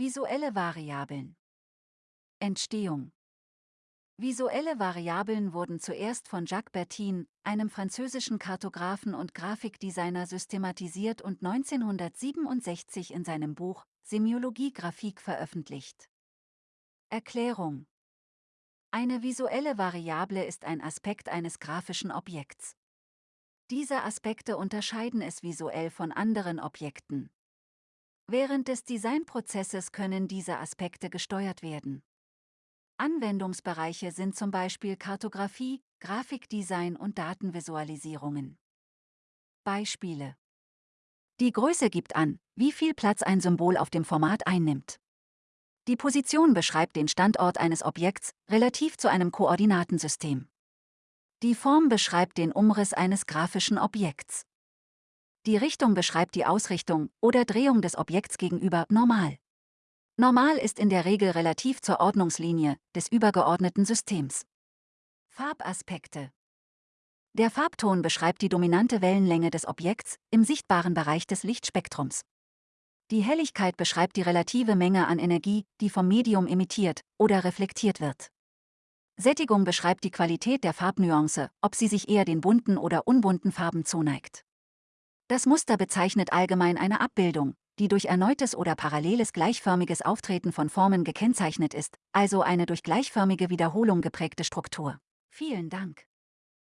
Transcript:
Visuelle Variablen Entstehung Visuelle Variablen wurden zuerst von Jacques Bertin, einem französischen Kartografen und Grafikdesigner systematisiert und 1967 in seinem Buch Semiologie Graphik veröffentlicht. Erklärung Eine visuelle Variable ist ein Aspekt eines grafischen Objekts. Diese Aspekte unterscheiden es visuell von anderen Objekten. Während des Designprozesses können diese Aspekte gesteuert werden. Anwendungsbereiche sind zum Beispiel Kartografie, Grafikdesign und Datenvisualisierungen. Beispiele Die Größe gibt an, wie viel Platz ein Symbol auf dem Format einnimmt. Die Position beschreibt den Standort eines Objekts relativ zu einem Koordinatensystem. Die Form beschreibt den Umriss eines grafischen Objekts. Die Richtung beschreibt die Ausrichtung oder Drehung des Objekts gegenüber normal. Normal ist in der Regel relativ zur Ordnungslinie des übergeordneten Systems. Farbaspekte Der Farbton beschreibt die dominante Wellenlänge des Objekts im sichtbaren Bereich des Lichtspektrums. Die Helligkeit beschreibt die relative Menge an Energie, die vom Medium emittiert oder reflektiert wird. Sättigung beschreibt die Qualität der Farbnuance, ob sie sich eher den bunten oder unbunten Farben zuneigt. Das Muster bezeichnet allgemein eine Abbildung, die durch erneutes oder paralleles gleichförmiges Auftreten von Formen gekennzeichnet ist, also eine durch gleichförmige Wiederholung geprägte Struktur. Vielen Dank.